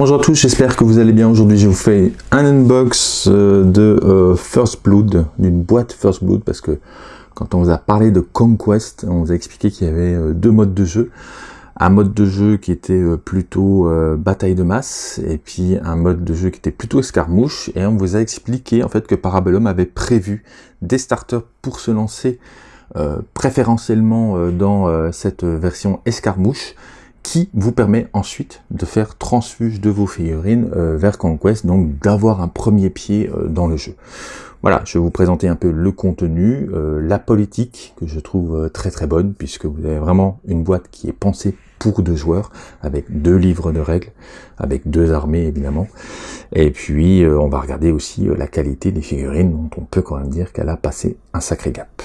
Bonjour à tous, j'espère que vous allez bien. Aujourd'hui, je vous fais un unbox euh, de euh, First Blood, d'une boîte First Blood, parce que quand on vous a parlé de Conquest, on vous a expliqué qu'il y avait euh, deux modes de jeu. Un mode de jeu qui était plutôt bataille de masse, et puis un mode de jeu qui était plutôt escarmouche, et on vous a expliqué en fait que Parabellum avait prévu des starters pour se lancer préférentiellement dans cette version escarmouche, qui vous permet ensuite de faire transfuge de vos figurines euh, vers Conquest, donc d'avoir un premier pied euh, dans le jeu. Voilà, je vais vous présenter un peu le contenu, euh, la politique que je trouve très très bonne, puisque vous avez vraiment une boîte qui est pensée pour deux joueurs, avec deux livres de règles, avec deux armées évidemment. Et puis on va regarder aussi la qualité des figurines, dont on peut quand même dire qu'elle a passé un sacré gap.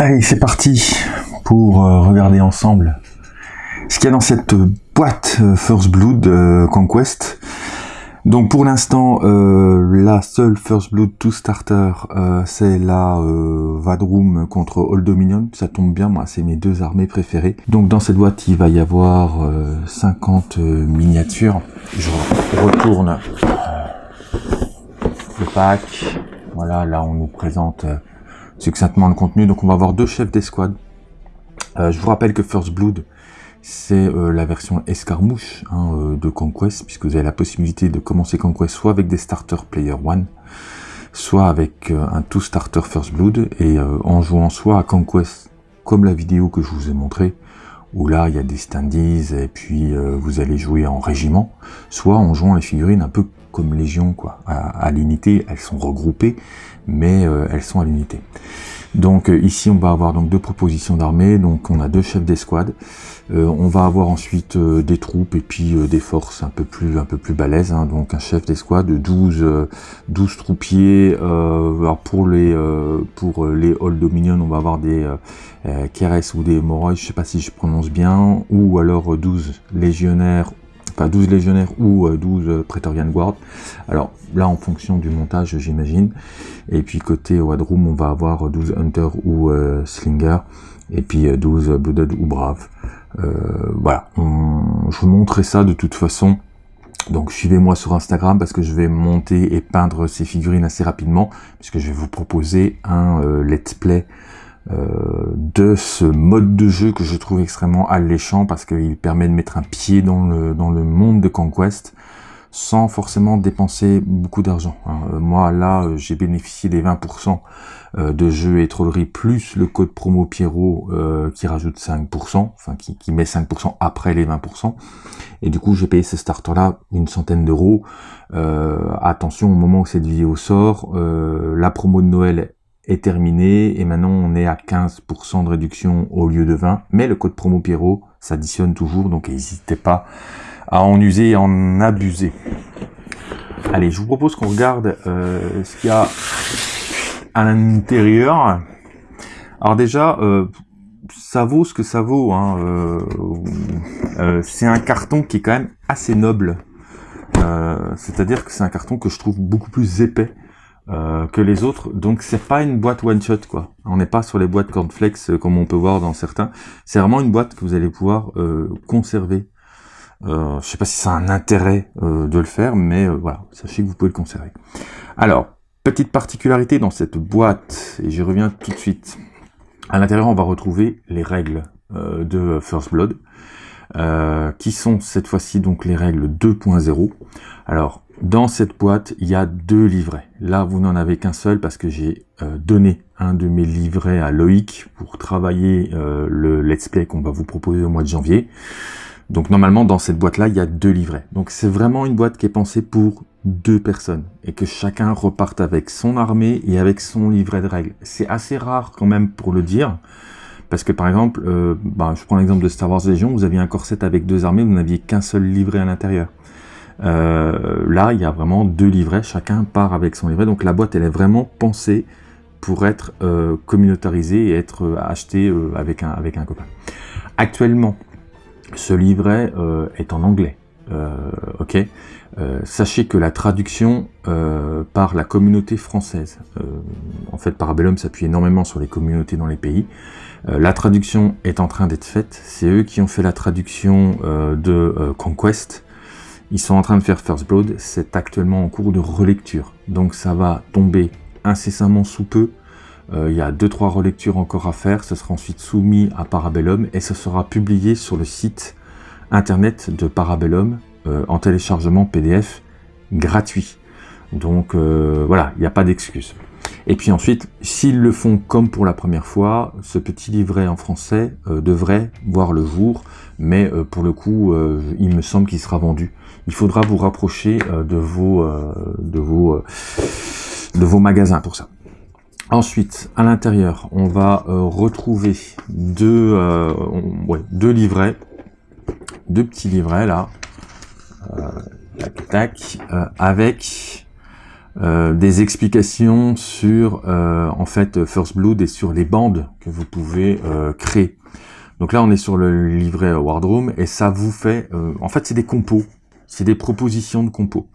Allez, c'est parti pour euh, regarder ensemble ce qu'il y a dans cette boîte euh, First Blood euh, Conquest. Donc pour l'instant, la seule First Blood to Starter, c'est la Vadroom contre Old Dominion. Ça tombe bien, moi, c'est mes deux armées préférées. Donc dans cette boîte, il va y avoir 50 miniatures. Je retourne le pack. Voilà, là on nous présente succinctement le contenu. Donc on va avoir deux chefs d'escouade. Euh, je vous rappelle que First Blood, c'est euh, la version escarmouche hein, euh, de Conquest, puisque vous avez la possibilité de commencer Conquest soit avec des starters Player One, soit avec un tout starter First Blood, et en jouant soit à Conquest, comme la vidéo que je vous ai montré, où là il y a des standees et puis vous allez jouer en régiment, soit en jouant les figurines un peu comme Légion, quoi, à, l'unité, elles sont regroupées, mais euh, elles sont à l'unité. Donc euh, ici on va avoir donc deux propositions d'armée, donc on a deux chefs d'escouade, euh, on va avoir ensuite des troupes et puis des forces un peu plus un peu plus balèzes, hein. donc un chef d'escouade, 12 12 troupiers, alors pour les pour les Old Dominion on va avoir des Keres ou des Moroi, je sais pas si je prononce bien, ou alors 12 légionnaires 12 légionnaires ou 12 euh, Praetorian Guard. Alors là, en fonction du montage, j'imagine. Et puis côté Wadroom, on va avoir 12 Hunter ou euh, Slinger. Et puis 12 euh, Blooded ou Brave. voilà, je vous montrerai ça de toute façon. Donc suivez-moi sur Instagram parce que je vais monter et peindre ces figurines assez rapidement. Puisque je vais vous proposer un let's play euh, de ce mode de jeu que je trouve extrêmement alléchant parce qu'il permet de mettre un pied dans le, dans le monde de Conquest sans forcément dépenser beaucoup d'argent. Hein. Euh, moi là euh, j'ai bénéficié des 20% de jeux et trollerie plus le code promo Pierrot qui rajoute 5%, enfin qui, qui met 5% après les 20%. Et du coup j'ai payé ce starter là une centaine d'euros. attention au moment où cette vidéo sort, la promo de Noël est terminé et maintenant on est à 15% de réduction au lieu de 20 mais le code promo Pierrot s'additionne toujours donc n'hésitez pas à en user et en abuser. Allez je vous propose qu'on regarde euh, ce qu'il y a à l'intérieur. Alors déjà euh, ça vaut ce que ça vaut hein, euh, c'est un carton qui est quand même assez noble. C'est à dire que c'est un carton que je trouve beaucoup plus épais euh, que les autres. Donc c'est pas une boîte one shot quoi. On n'est pas sur les boîtes cornflakes euh, comme on peut voir dans certains. C'est vraiment une boîte que vous allez pouvoir euh, conserver. Euh, je sais pas si ça a un intérêt de le faire, mais voilà, sachez que vous pouvez le conserver. Alors, petite particularité dans cette boîte, et j'y reviens tout de suite. À l'intérieur, on va retrouver les règles de First Blood, qui sont cette fois-ci donc les règles 2.0. Alors, dans cette boîte, il y a deux livrets. Là, vous n'en avez qu'un seul parce que j'ai euh, donné un de mes livrets à Loïc pour travailler euh, le let's play qu'on va vous proposer au mois de janvier. Donc normalement, dans cette boîte-là, il y a deux livrets. Donc c'est vraiment une boîte qui est pensée pour deux personnes et que chacun reparte avec son armée et avec son livret de règles. C'est assez rare quand même pour le dire. Parce que par exemple, euh, bah, je prends l'exemple de Star Wars Legion, vous aviez un corset avec deux armées, vous n'aviez qu'un seul livret à l'intérieur. Euh, là, il y a vraiment deux livrets, chacun part avec son livret. Donc la boîte, elle est vraiment pensée pour être euh, communautarisée et être euh, achetée avec, un, avec un copain. Actuellement, ce livret est en anglais. ok? sachez que la traduction par la communauté française, en fait Parabellum s'appuie énormément sur les communautés dans les pays, la traduction est en train d'être faite, c'est eux qui ont fait la traduction de Conquest, ils sont en train de faire First Blood, c'est actuellement en cours de relecture, donc ça va tomber incessamment sous peu, euh, il y a 2-3 relectures encore à faire, ce sera ensuite soumis à Parabellum et ce sera publié sur le site internet de Parabellum euh, en téléchargement PDF gratuit. Donc euh, voilà, il n'y a pas d'excuse. Et puis ensuite, s'ils le font comme pour la première fois, ce petit livret en français devrait voir le jour, mais pour le coup, il me semble qu'il sera vendu. Il faudra vous rapprocher de vos, de vos, de vos magasins pour ça. Ensuite, à l'intérieur, on va euh, retrouver deux, euh, deux livrets, deux petits livrets là, euh, tac, tac, avec des explications sur en fait First Blood et sur les bandes que vous pouvez créer. Donc là, on est sur le livret Wardroom et ça vous fait, en fait, c'est des compos, c'est des propositions de compos.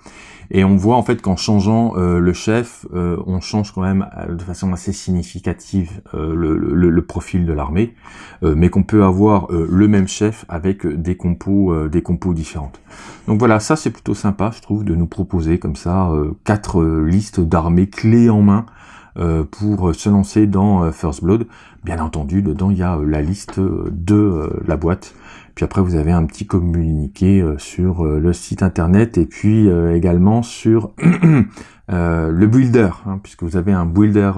Et on voit en fait qu'en changeant euh, le chef, euh, on change quand même euh, de façon assez significative le, le, profil de l'armée, mais qu'on peut avoir le même chef avec des compos, des compos différentes. Donc voilà, ça c'est plutôt sympa, je trouve, de nous proposer comme ça quatre listes d'armées clés en main pour se lancer dans First Blood. Bien entendu, dedans il y a la liste de la boîte puis après, vous avez un petit communiqué euh, sur euh, le site internet et puis euh, également sur le builder, hein, puisque vous avez un builder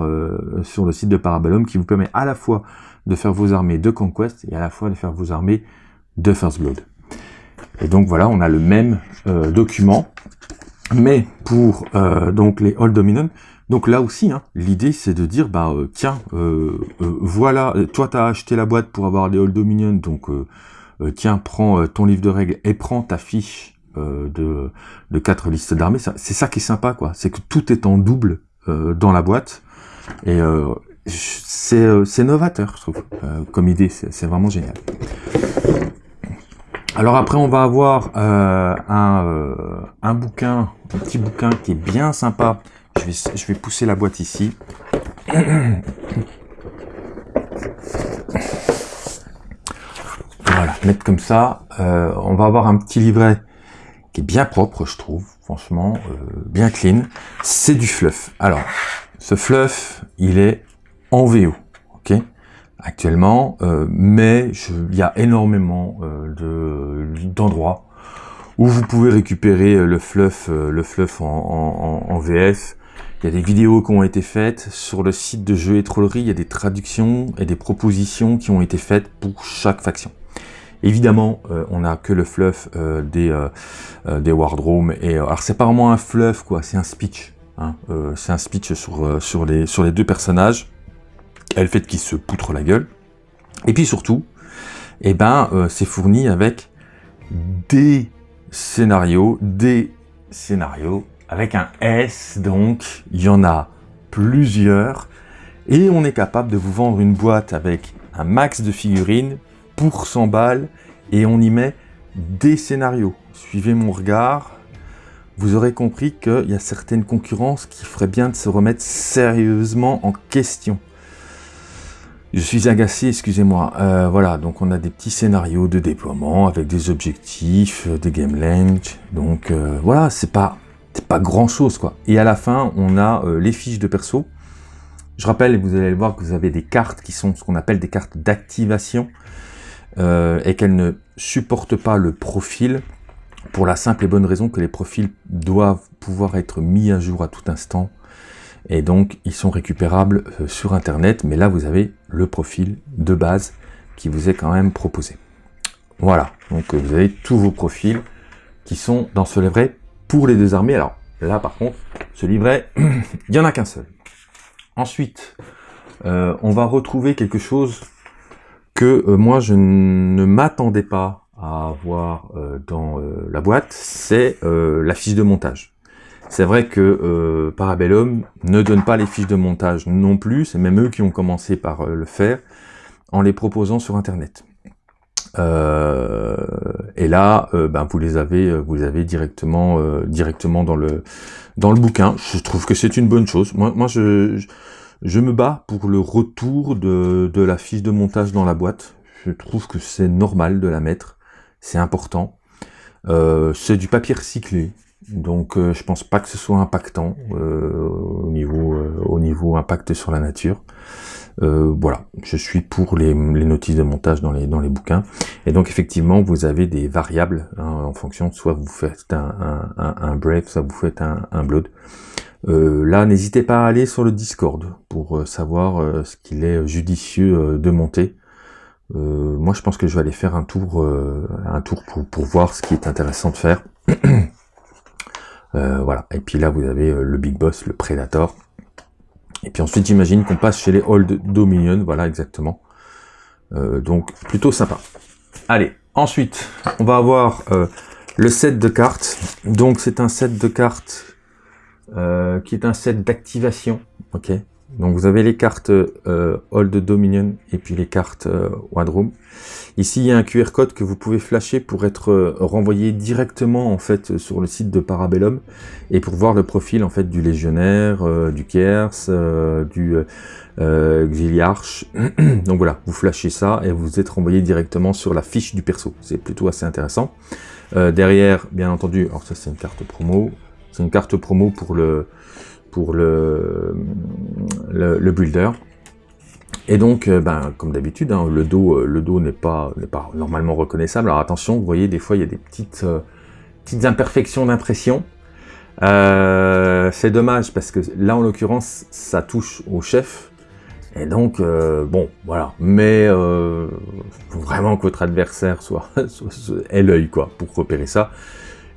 sur le site de Parabellum qui vous permet à la fois de faire vos armées de Conquest et à la fois de faire vos armées de First Blood. Et donc voilà, on a le même document, mais pour donc les All Dominant, donc là aussi, hein, l'idée c'est de dire, bah tiens, voilà, toi tu as acheté la boîte pour avoir les All Dominion, donc euh, tiens, prends euh, ton livre de règles et prends ta fiche euh, de, quatre listes d'armées. C'est ça qui est sympa, quoi. C'est que tout est en double dans la boîte. Et c'est novateur, je trouve, comme idée. C'est vraiment génial. Alors après, on va avoir un, bouquin, un petit bouquin qui est bien sympa. Je vais pousser la boîte ici. Voilà, mettre comme ça. Euh, on va avoir un petit livret qui est bien propre, je trouve, franchement, euh, bien clean. C'est du fluff. Alors, ce fluff, il est en VO, ok Actuellement, euh, mais il y a énormément d'endroits où vous pouvez récupérer le fluff, le fluff en, en, VF. Il y a des vidéos qui ont été faites sur le site de Jeux et Trollerie. Il y a des traductions et des propositions qui ont été faites pour chaque faction. Évidemment, euh, on n'a que le fluff euh, des, euh, des Wardrooms. Et, alors, c'est pas vraiment un fluff, quoi, c'est un speech. Hein, c'est un speech sur, sur, les, sur les deux personnages. Et le fait qu'ils se poutrent la gueule. Et puis surtout, eh ben, c'est fourni avec des scénarios, des scénarios avec un S, donc il y en a plusieurs, et on est capable de vous vendre une boîte avec un max de figurines, pour 100 balles et on y met des scénarios. Suivez mon regard, vous aurez compris qu'il y a certaines concurrences qui feraient bien de se remettre sérieusement en question. Je suis agacé, excusez-moi. Euh, voilà, donc on a des petits scénarios de déploiement avec des objectifs, euh, des game length. Donc euh, voilà, c'est pas, pas grand chose quoi. Et à la fin, on a les fiches de perso. Je rappelle, vous allez le voir, que vous avez des cartes qui sont ce qu'on appelle des cartes d'activation. Euh, et qu'elle ne supporte pas le profil pour la simple et bonne raison que les profils doivent pouvoir être mis à jour à tout instant. Et donc ils sont récupérables euh, sur internet. Mais là vous avez le profil de base qui vous est quand même proposé. Voilà. Donc euh, vous avez tous vos profils qui sont dans ce livret pour les deux armées. Alors là par contre ce livret il n'y en a qu'un seul. Ensuite on va retrouver quelque chose que euh, moi je ne m'attendais pas à avoir euh, dans euh, la boîte, c'est la fiche de montage. C'est vrai que Parabellum ne donne pas les fiches de montage non plus, c'est même eux qui ont commencé par le faire, en les proposant sur Internet. et là, ben, vous les avez, vous les avez directement, directement dans le dans le bouquin. Je trouve que c'est une bonne chose. Moi, moi, je, je me bats pour le retour de, de la fiche de montage dans la boîte. Je trouve que c'est normal de la mettre. C'est important. c'est du papier recyclé. Donc euh, je pense pas que ce soit impactant euh, au niveau euh, au niveau impact sur la nature. voilà, je suis pour les, notices de montage dans les dans les bouquins. Et donc effectivement, vous avez des variables hein, en fonction, soit vous faites un, un, un, brave, soit vous faites un, un blood. Là, n'hésitez pas à aller sur le Discord pour savoir ce qu'il est judicieux de monter. moi, je pense que je vais aller faire un tour, un tour pour, pour voir ce qui est intéressant de faire. Euh, voilà. Et puis là, vous avez euh, le Big Boss, le Predator. Et puis ensuite, j'imagine qu'on passe chez les Old Dominion. Voilà, exactement. Euh, donc, plutôt sympa. Allez, ensuite, on va avoir le set de cartes. Donc, c'est un set de cartes qui est un set d'activation. Donc, vous avez les cartes Old Dominion et puis les cartes One Room. Ici, il y a un QR code que vous pouvez flasher pour être euh, renvoyé directement en fait sur le site de Parabellum et pour voir le profil en fait du légionnaire, euh, du Kers, euh, du Xiliarch. Donc voilà, vous flashez ça et vous êtes renvoyé directement sur la fiche du perso. C'est plutôt assez intéressant. derrière, bien entendu, alors ça c'est une carte promo. C'est une carte promo pour le pour le, le, builder. Et donc, euh, ben, comme d'habitude, hein, le dos, euh, le dos n'est pas, pas normalement reconnaissable. Alors attention, vous voyez, des fois, il y a des petites, euh, petites imperfections d'impression. c'est dommage parce que là, en l'occurrence, ça touche au chef. Et donc, bon, voilà. Mais faut vraiment que votre adversaire soit, soit ait l'œil, quoi, pour repérer ça.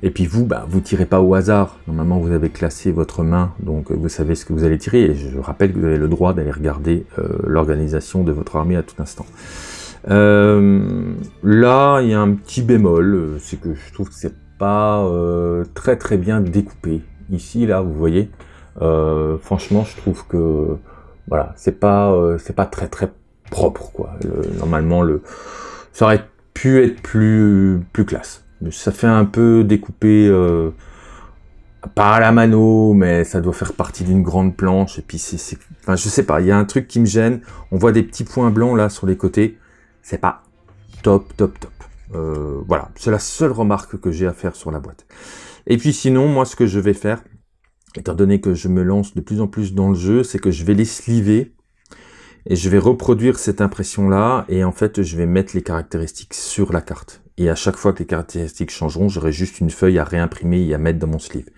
Et puis vous, bah, vous tirez pas au hasard. Normalement, vous avez classé votre main, donc euh, vous savez ce que vous allez tirer. Et je rappelle que vous avez le droit d'aller regarder euh, l'organisation de votre armée à tout instant. Euh, là, il y a un petit bémol, c'est que je trouve que c'est pas très très bien découpé. Ici, là, vous voyez, franchement, je trouve que voilà, c'est pas c'est pas très très propre quoi. normalement, le ça aurait pu être plus plus classe ça fait un peu découpé, euh, pas la mano, mais ça doit faire partie d'une grande planche. Et puis c'est, enfin je sais pas, il y a un truc qui me gêne. On voit des petits points blancs là sur les côtés. C'est pas top, top, top. Euh, voilà, c'est la seule remarque que j'ai à faire sur la boîte. Et puis sinon, moi ce que je vais faire, étant donné que je me lance de plus en plus dans le jeu, c'est que je vais les sliver et je vais reproduire cette impression là et en fait je vais mettre les caractéristiques sur la carte et à chaque fois que les caractéristiques changeront, j'aurai juste une feuille à réimprimer et à mettre dans mon sleeve.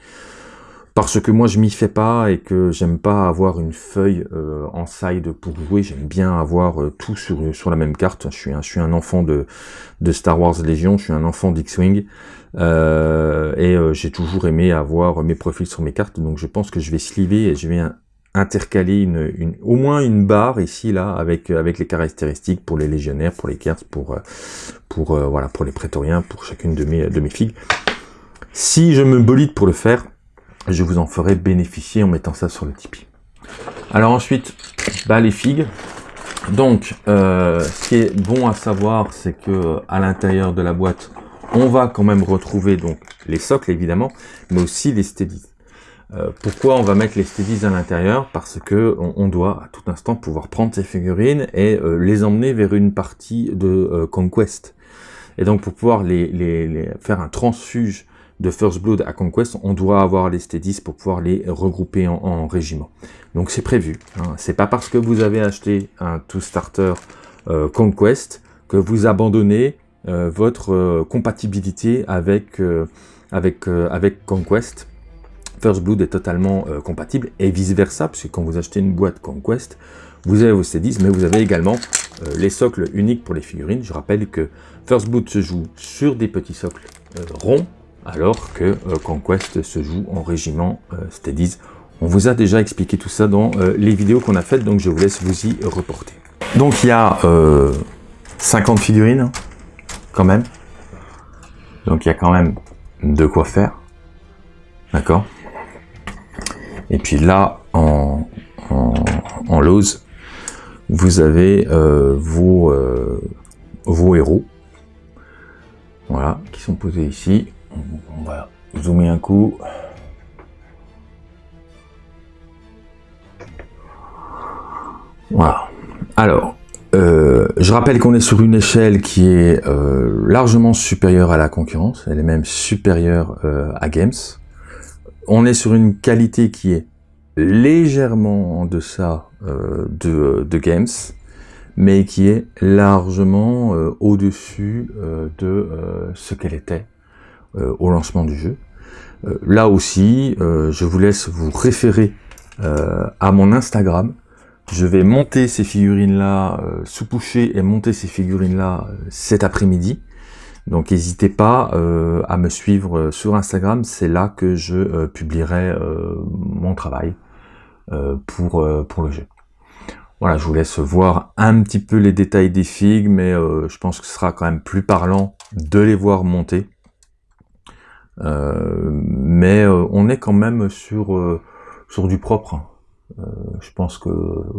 Parce que moi je m'y fais pas et que j'aime pas avoir une feuille euh, en side pour jouer, j'aime bien avoir euh, tout sur, sur la même carte. Je suis un, je suis un enfant de, de Star Wars Légion, je suis un enfant d'X-Wing euh, et j'ai toujours aimé avoir mes profils sur mes cartes, donc je pense que je vais sliver et je vais intercaler une, une, au moins une barre ici là avec avec les caractéristiques pour les légionnaires, pour les cartes, pour pour euh, voilà pour les prétoriens, pour chacune de mes de mes figues. Si je me bolide pour le faire, je vous en ferai bénéficier en mettant ça sur le Tipeee. Alors ensuite, bah les figues. Donc, euh, ce qui est bon à savoir, c'est que à l'intérieur de la boîte, on va quand même retrouver donc les socles évidemment, mais aussi les steadies. Euh, pourquoi on va mettre les steadies à l'intérieur? Parce que on, doit à tout instant pouvoir prendre ces figurines et euh, les emmener vers une partie de euh, Conquest. Et donc pour pouvoir les, faire un transfuge de First Blood à Conquest, on doit avoir les steadies pour pouvoir les regrouper en, régiment. Donc c'est prévu. Hein. C'est pas parce que vous avez acheté un Two Starter Conquest que vous abandonnez votre compatibilité avec, avec, avec Conquest First Blood est totalement euh, compatible et vice versa, parce que quand vous achetez une boîte Conquest, vous avez vos C10, mais vous avez également euh, les socles uniques pour les figurines. Je rappelle que First Blood se joue sur des petits socles euh, ronds, alors que Conquest se joue en régiment Steadies. On vous a déjà expliqué tout ça dans les vidéos qu'on a faites, donc je vous laisse vous y reporter. Donc il y a 50 figurines, quand même. Donc il y a quand même de quoi faire. D'accord? Et puis là, en, en, vous avez euh, vos, euh, vos héros. Voilà, qui sont posés ici. On va zoomer un coup. Voilà. Alors, euh, je rappelle qu'on est sur une échelle qui est largement supérieure à la concurrence, elle est même supérieure à Games. On est sur une qualité qui est légèrement en deçà de, de, Games, mais qui est largement au-dessus de ce qu'elle était au lancement du jeu. là aussi, je vous laisse vous référer à mon Instagram, je vais monter ces figurines-là, euh, sous-coucher et monter ces figurines-là euh, cet après-midi. Donc n'hésitez pas euh, à me suivre sur Instagram, c'est là que je publierai mon travail pour, pour le jeu. Voilà, je vous laisse voir un petit peu les détails des figues, mais je pense que ce sera quand même plus parlant de les voir monter. mais on est quand même sur, sur du propre. Euh, je pense que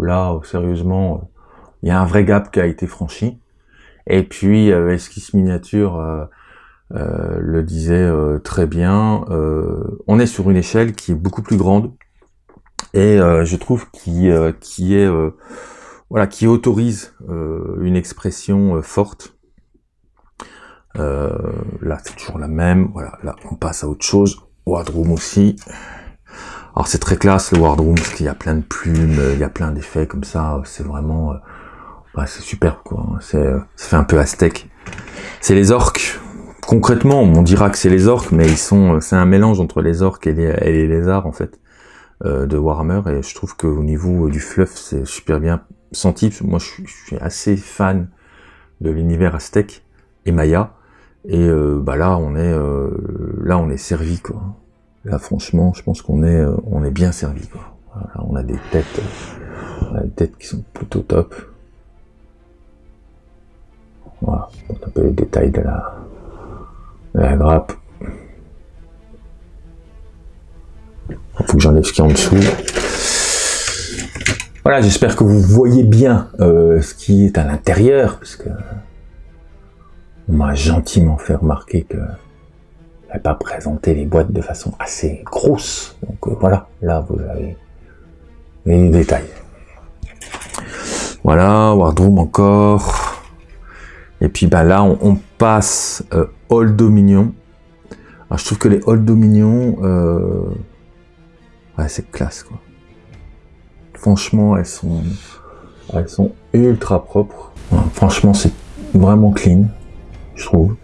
là, sérieusement, il y a un vrai gap qui a été franchi. Et puis, euh, Esquisse Miniature euh, le disait très bien, on est sur une échelle qui est beaucoup plus grande et je trouve qui qui est voilà qui autorise une expression forte. là, c'est toujours la même. Voilà, là, on passe à autre chose. Wardroom aussi. Alors c'est très classe le Wardroom, parce qu'il y a plein de plumes, il y a plein d'effets comme ça, c'est vraiment... Euh, c'est super quoi, c'est euh, ça fait un peu aztèque. C'est les orques, concrètement on dira que c'est les orques, mais ils sont, c'est un mélange entre les orques et les, et les lézards en fait, euh, de Warhammer, et je trouve qu'au niveau du fluff c'est super bien senti, moi je suis, assez fan de l'univers aztèque et maya, et bah là on est là on est servi quoi. Là, franchement, je pense qu'on est, euh, on est bien servi. On a des têtes, on a des têtes qui sont plutôt top. Voilà, un peu les détails de la, de la grappe. Il faut que j'enlève ce qui est en dessous. Voilà, j'espère que vous voyez bien euh, ce qui est à l'intérieur, parce que on m'a gentiment fait remarquer que pas présenter les boîtes de façon assez grosse. Donc euh, voilà, là vous avez les détails. Voilà, Wardroom encore. Et puis bah là, on, passe euh, Dominion. Alors, je trouve que les Old Dominion, euh, c'est classe quoi. Franchement, elles sont, elles sont ultra propres. franchement, c'est vraiment clean, je trouve.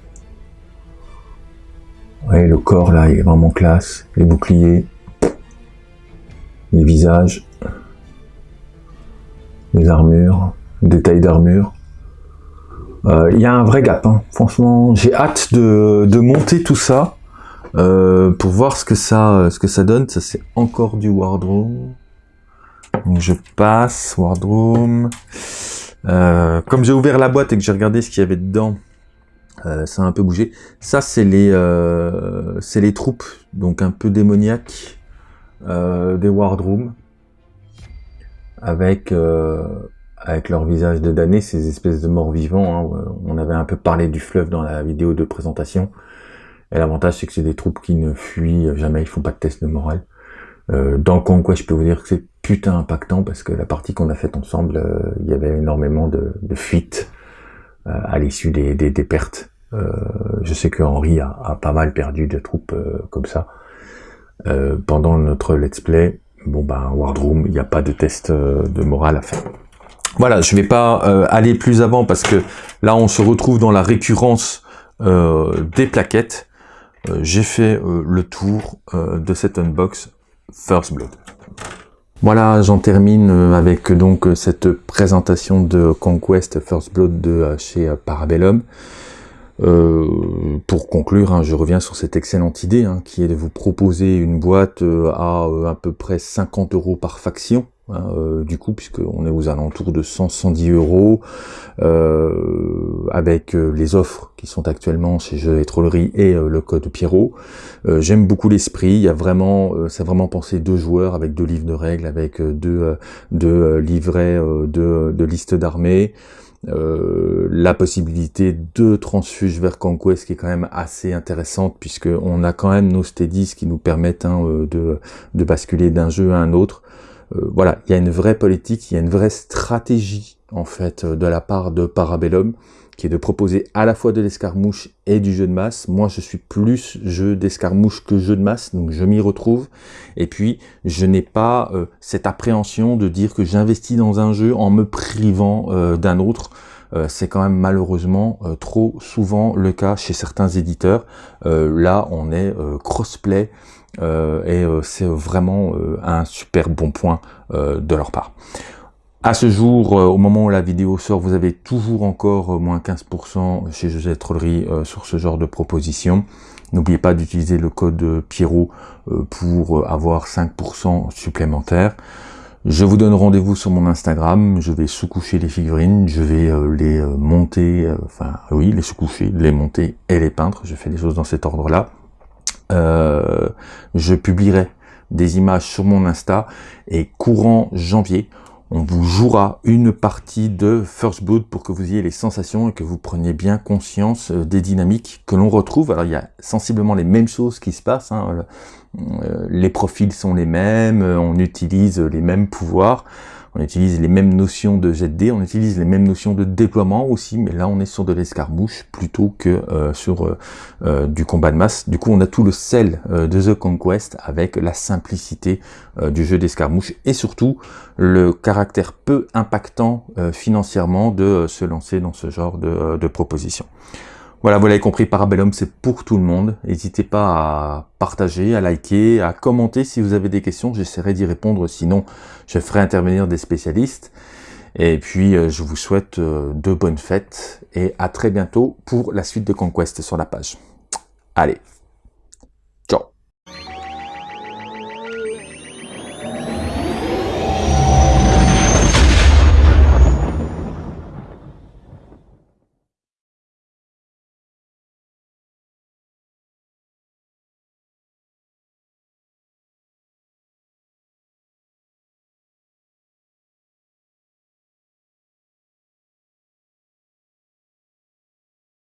Le corps là, il est vraiment classe. Les boucliers, les visages, les armures, détails d'armure. Euh, il y a un vrai gap. Hein. Franchement, j'ai hâte de, de, monter tout ça euh, pour voir ce que ça, ce que ça donne. Ça c'est encore du Wardroom. Donc je passe Wardroom. Euh, comme j'ai ouvert la boîte et que j'ai regardé ce qu'il y avait dedans, ça a un peu bougé. Ça, c'est les, c'est les troupes, donc un peu démoniaques des Wardrooms, avec avec leur visage de damnés, ces espèces de morts vivants. Hein. On avait un peu parlé du fleuve dans la vidéo de présentation. Et l'avantage, c'est que c'est des troupes qui ne fuient jamais, ils font pas de test de morale. dans le Conquest, je peux vous dire que c'est putain impactant parce que la partie qu'on a faite ensemble, il y avait énormément de, de fuites euh, à l'issue des, des, des, pertes. Euh, je sais que Henri a, a, pas mal perdu de troupes euh, comme ça. pendant notre let's play, bon ben Wardroom, il n'y a pas de test de morale à faire. Voilà, je vais pas aller plus avant parce que là on se retrouve dans la récurrence des plaquettes. J'ai fait le tour de cet unbox First Blood. Voilà, j'en termine euh, avec donc euh, cette présentation de Conquest First Blood de euh, chez Parabellum. pour conclure, hein, je reviens sur cette excellente idée hein, qui est de vous proposer une boîte à à peu près 50 euros par faction. Hein, euh, du coup, puisqu'on est aux alentours de 100-110 euros, euh, avec euh, les offres qui sont actuellement chez Jeux et Trollerie et le code Pierrot. J'aime beaucoup l'esprit, il y a vraiment, c'est vraiment pensé deux joueurs avec deux livres de règles, avec deux, livrets de, de listes d'armées. la possibilité de transfuge vers Conquest qui est quand même assez intéressante puisque on a quand même nos steadies qui nous permettent hein, de basculer d'un jeu à un autre. Voilà, il y a une vraie politique, il y a une vraie stratégie en fait de la part de Parabellum qui est de proposer à la fois de l'escarmouche et du jeu de masse. Moi, je suis plus jeu d'escarmouche que jeu de masse, donc je m'y retrouve. Et puis, je n'ai pas euh, cette appréhension de dire que j'investis dans un jeu en me privant euh, d'un autre. Euh, c'est quand même malheureusement trop souvent le cas chez certains éditeurs. là, on est crossplay et c'est vraiment un super bon point de leur part. À ce jour, euh, au moment où la vidéo sort, vous avez toujours encore euh, moins 15% chez José Trollerie euh, sur ce genre de proposition. N'oubliez pas d'utiliser le code Pierrot pour avoir 5% supplémentaires. Je vous donne rendez-vous sur mon Instagram, je vais sous-coucher les figurines, je vais les monter, enfin oui, les sous-coucher, les monter et les peindre, je fais des choses dans cet ordre-là. Je publierai des images sur mon Insta et courant janvier, on vous jouera une partie de First Blood pour que vous ayez les sensations et que vous preniez bien conscience euh, des dynamiques que l'on retrouve. Alors il y a sensiblement les mêmes choses qui se passent, hein. euh, les profils sont les mêmes, euh, on utilise les mêmes pouvoirs, on utilise les mêmes notions de de on utilise les mêmes notions de déploiement aussi, mais là on est sur de l'escarmouche plutôt que euh, sur euh, euh, du combat de masse. Du coup on a tout le sel de The Conquest avec la simplicité du jeu d'escarmouche et surtout le caractère peu impactant financièrement de se lancer dans ce genre de, de proposition. Voilà, vous l'avez compris, Parabellum, c'est pour tout le monde. N'hésitez pas à partager, à liker, à commenter si vous avez des questions. J'essaierai d'y répondre, sinon je ferai intervenir des spécialistes. Et puis, euh, je vous souhaite euh, de bonnes fêtes et à très bientôt pour la suite de Conquest sur la page. Allez